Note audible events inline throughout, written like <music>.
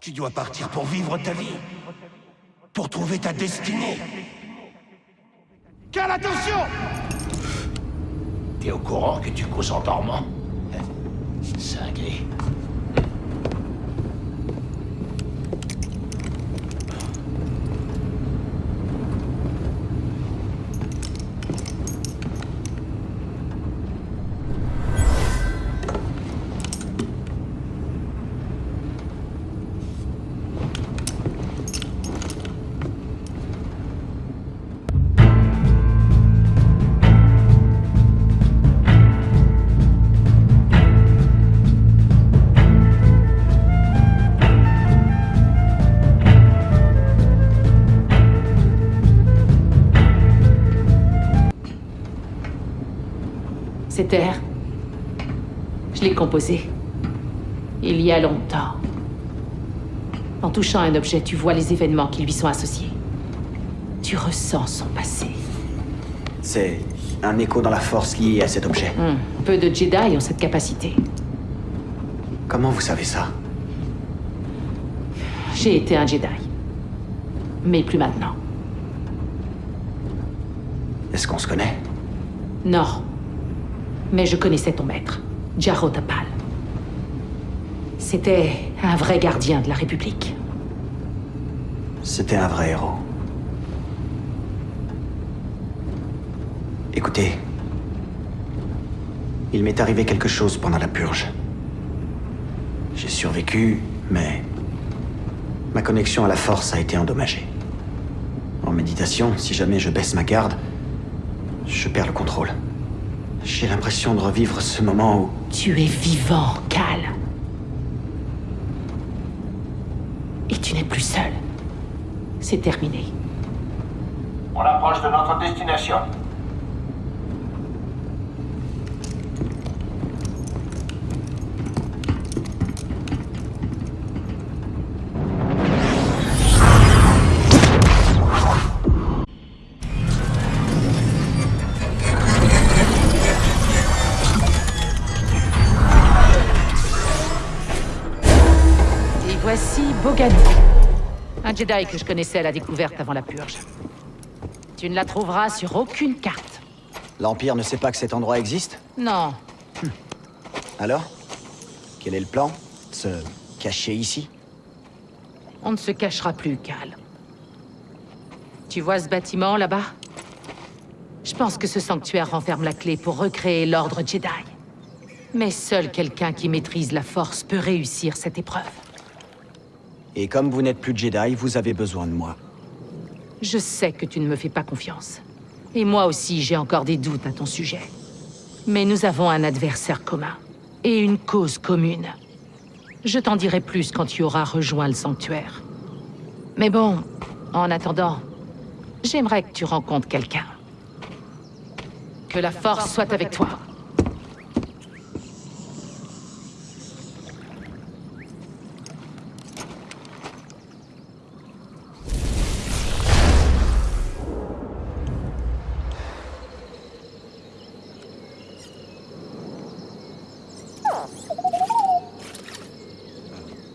Tu dois partir pour vivre ta vie. Pour trouver ta destinée. Quelle attention T'es au courant que tu causes en dormant Cinglé. Cet air, je l'ai composé. Il y a longtemps. En touchant un objet, tu vois les événements qui lui sont associés. Tu ressens son passé. C'est un écho dans la force lié à cet objet. Hmm, Peu de Jedi ont cette capacité. Comment vous savez ça? J'ai été un Jedi. Mais plus maintenant. Est-ce qu'on se connaît? Non. Mais je connaissais ton maître, Jarro Tapal. C'était un vrai gardien de la République. C'était un vrai héros. Écoutez, il m'est arrivé quelque chose pendant la purge. J'ai survécu, mais ma connexion à la force a été endommagée. En méditation, si jamais je baisse ma garde, je perds le contrôle. J'ai l'impression de revivre ce moment où... Tu es vivant, Cal. Et tu n'es plus seul. C'est terminé. On approche de notre destination. Voici Bogani. Un Jedi que je connaissais à la découverte avant la purge. Tu ne la trouveras sur aucune carte. L'Empire ne sait pas que cet endroit existe Non. Alors Quel est le plan Se cacher ici? On ne se cachera plus, Cal. Tu vois ce bâtiment là-bas? Je pense que ce sanctuaire renferme la clé pour recréer l'ordre Jedi. Mais seul quelqu'un qui maîtrise la force peut réussir cette épreuve. Et comme vous n'êtes plus Jedi, vous avez besoin de moi. Je sais que tu ne me fais pas confiance. Et moi aussi, j'ai encore des doutes à ton sujet. Mais nous avons un adversaire commun. Et une cause commune. Je t'en dirai plus quand tu auras rejoint le sanctuaire. Mais bon, en attendant, j'aimerais que tu rencontres quelqu'un. Que la force soit avec toi.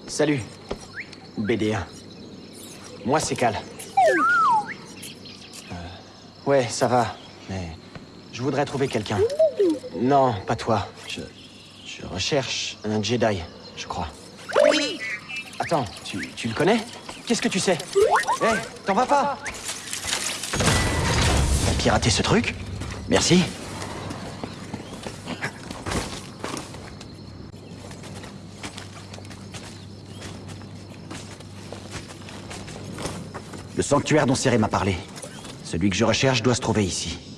Salut. BD1. Moi, c'est Cal. Euh, ouais, ça va, mais je voudrais trouver quelqu'un. Non, pas toi. Je, je recherche un Jedi, je crois. Attends, tu, tu le connais? Qu'est-ce que tu sais? Hé, t'en vas pas T'as piraté ce truc? Merci. Le sanctuaire dont Séré m'a parlé. Celui que je recherche doit se trouver ici.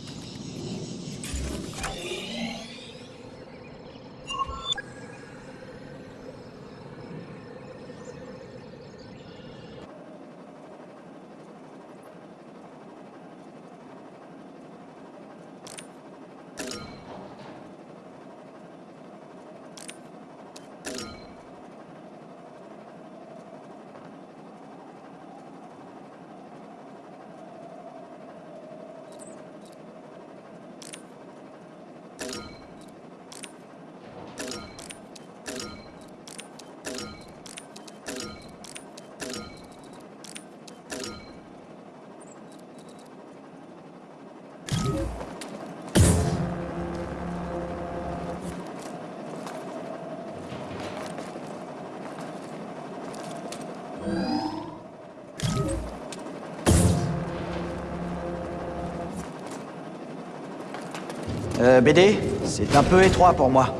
Euh, BD, c'est un peu étroit pour moi.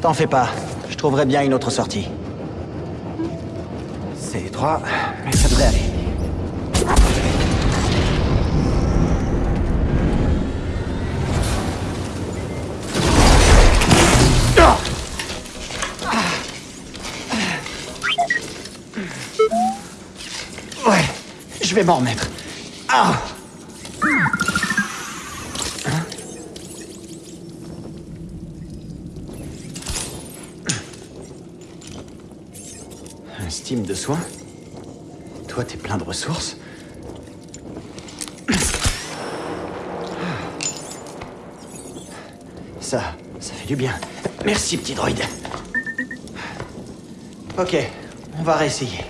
T'en fais pas, je trouverai bien une autre sortie. C'est étroit, mais ça devrait aller. Ouais, je vais m'en remettre. Ah Steam de soins Toi, t'es plein de ressources Ça, ça fait du bien. Merci, petit droïde. Ok, on va réessayer.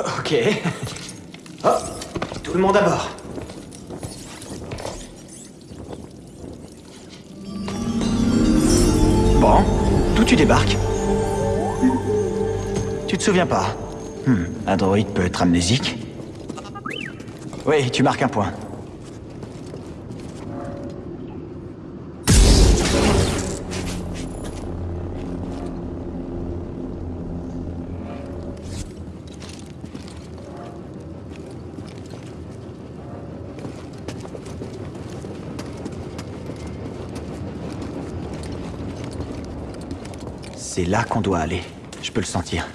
Ok. <laughs> Oh, tout le monde à bord. D'où tu débarques Tu te souviens pas Hmm, un droïde peut être amnésique Oui, tu marques un point. C'est là qu'on doit aller. Je peux le sentir.